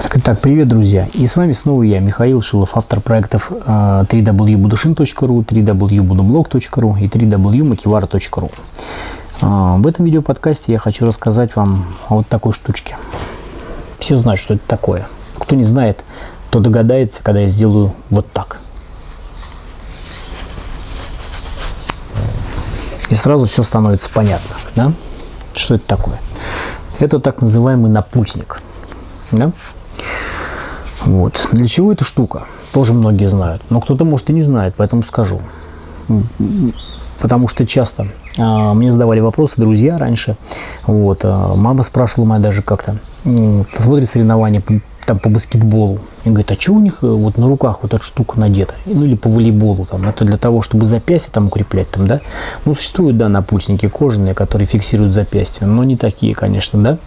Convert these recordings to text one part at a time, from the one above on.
Так, привет, друзья! И с вами снова я, Михаил Шилов, автор проектов www.budushin.ru, www.budublog.ru и www.makivara.ru. В этом видеоподкасте я хочу рассказать вам о вот такой штучке. Все знают, что это такое. Кто не знает, то догадается, когда я сделаю вот так. И сразу все становится понятно, да? Что это такое? Это так называемый напульсник. Да? Вот. Для чего эта штука? Тоже многие знают. Но кто-то, может, и не знает, поэтому скажу. Потому что часто а, мне задавали вопросы друзья раньше. Вот, а, мама спрашивала моя даже как-то. Смотрит соревнования по, там, по баскетболу. И говорит, а что у них э, вот на руках вот эта штука надета? Ну или по волейболу. Там, это для того, чтобы запястье там укреплять. Там, да? Ну, существуют, да, напульсники кожаные, которые фиксируют запястье. Но не такие, конечно, да.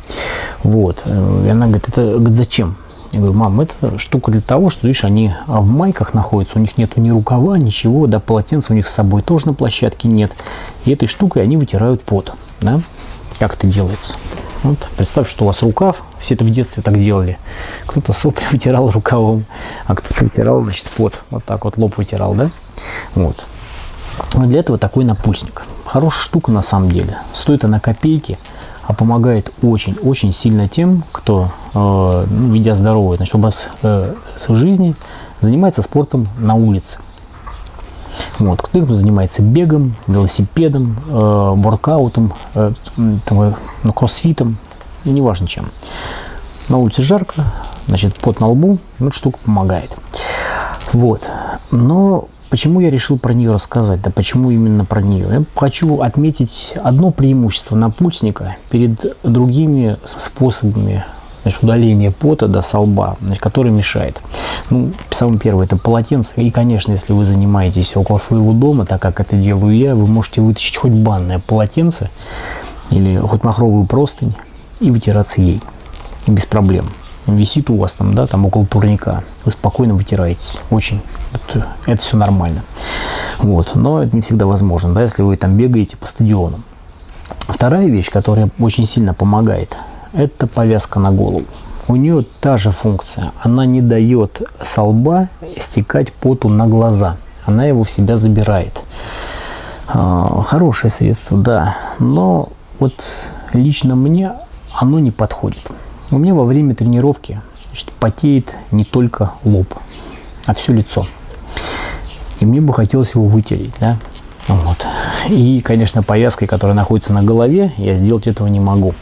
Вот. Э, и она говорит, это говорит, зачем? Я говорю, мам, это штука для того, что, видишь, они в майках находятся, у них нету ни рукава, ничего, да, полотенца у них с собой тоже на площадке нет. И этой штукой они вытирают пот, да. Как это делается? Вот, представь, что у вас рукав, все это в детстве так делали. Кто-то сопли вытирал рукавом, а кто-то вытирал, значит, пот. Вот так вот лоб вытирал, да? Вот. Но для этого такой напульсник. Хорошая штука на самом деле. Стоит она копейки, а помогает очень-очень сильно тем, кто, э, ну, ведя здоровый значит, образ э, жизни, занимается спортом на улице. Вот. Кто-то занимается бегом, велосипедом, э, воркаутом, э, там, э, ну, кроссфитом, неважно чем. На улице жарко, значит, пот на лбу, ну, эта штука помогает. Вот. Но Почему я решил про нее рассказать? Да почему именно про нее? Я хочу отметить одно преимущество напульсника перед другими способами значит, удаления пота до солба, значит, который мешает. Ну, самое первое, это полотенце. И, конечно, если вы занимаетесь около своего дома, так как это делаю я, вы можете вытащить хоть банное полотенце или хоть махровую простынь и вытираться ей без проблем висит у вас там, да, там около турника, вы спокойно вытираетесь. Очень. Это, все нормально. Вот. Но это не всегда возможно, да, если вы там бегаете по стадионам. Вторая вещь, которая очень сильно помогает, это повязка на голову. У нее та же функция. Она не дает со лба стекать поту на глаза. Она его в себя забирает. А, хорошее средство, да. Но вот лично мне оно не подходит. У меня во время тренировки значит, потеет не только лоб, а все лицо. И мне бы хотелось его вытереть, да. Вот. И, конечно, повязкой, которая находится на голове, я сделать этого не могу.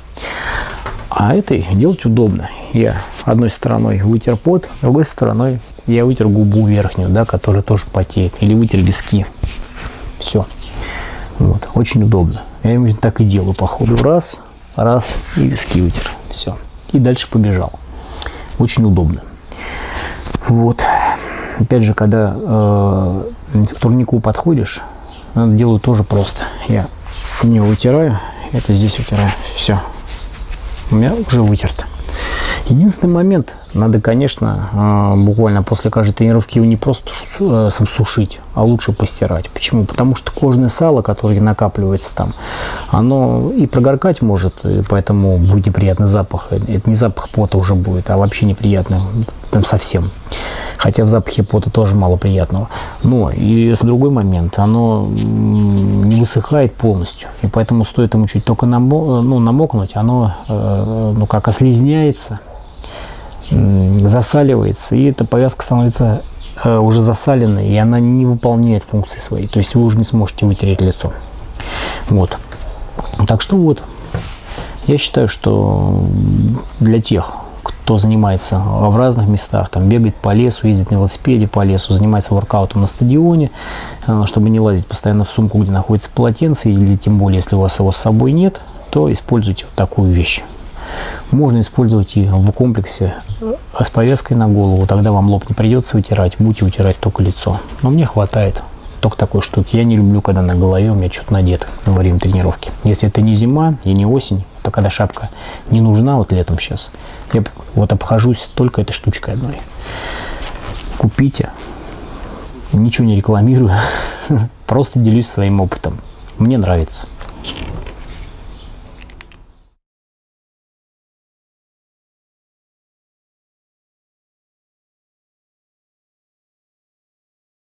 А этой делать удобно. Я одной стороной вытер пот, другой стороной я вытер губу верхнюю, да, которая тоже потеет. Или вытер виски. Все. Вот. Очень удобно. Я именно так и делаю по ходу. Раз, раз, и виски вытер. Все и дальше побежал. Очень удобно. Вот. Опять же, когда э, к турнику подходишь, делаю тоже просто. Я не вытираю, это здесь вытираю. Все. У меня уже вытерто. Единственный момент, надо, конечно, а, буквально после каждой тренировки его не просто э, сушить, а лучше постирать. Почему? Потому что кожное сало, которое накапливается там, оно и прогоркать может, и поэтому будет неприятный запах. Это не запах пота уже будет, а вообще неприятный, там совсем. Хотя в запахе пота тоже мало приятного. Но и с другой момент, оно не высыхает полностью. И поэтому стоит ему чуть только намо, ну, намокнуть, оно э, ну, как ослизняется, засаливается, и эта повязка становится э, уже засаленной, и она не выполняет функции свои. То есть вы уже не сможете вытереть лицо. Вот. Так что вот, я считаю, что для тех, кто занимается в разных местах, там бегает по лесу, ездит на велосипеде по лесу, занимается воркаутом на стадионе, э, чтобы не лазить постоянно в сумку, где находится полотенце, или тем более, если у вас его с собой нет, то используйте вот такую вещь. Можно использовать и в комплексе э, с повязкой на голову, тогда вам лоб не придется вытирать, будете вытирать только лицо. Но мне хватает только такой штуки. Я не люблю, когда на голове у меня что-то надето во время тренировки. Если это не зима и не осень, то когда шапка не нужна, вот летом сейчас, я вот обхожусь только этой штучкой одной. Купите. Ничего не рекламирую, просто делюсь своим опытом. Мне нравится.